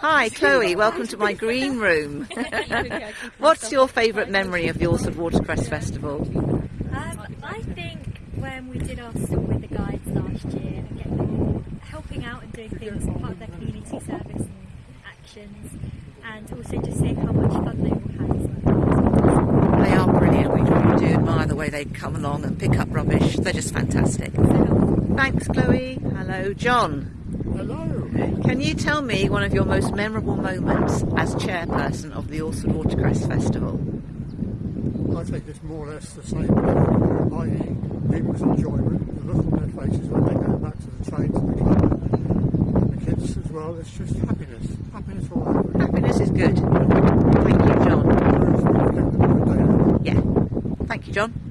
Hi, Chloe. Welcome to my green room. What's your favourite memory of the Alresford Watercress Festival? Um, I think when we did our stop with the guides last year and getting them helping out and doing things as part of their community service and actions, and also just seeing how much fun they all had as well. They are brilliant. We really do admire the way they come along and pick up rubbish. They're just fantastic. Thanks, Chloe. Hello, John. Hello. Can you tell me one of your most memorable moments as chairperson of the Alresford Watercress Festival? I think it's more or less the same, i.e. people's enjoyment, the look on their faces when they go back to the train, to the club, and the kids as well. It's just happiness. Happiness all over. Happiness is good. Thank you, John. Yeah. Thank you, John.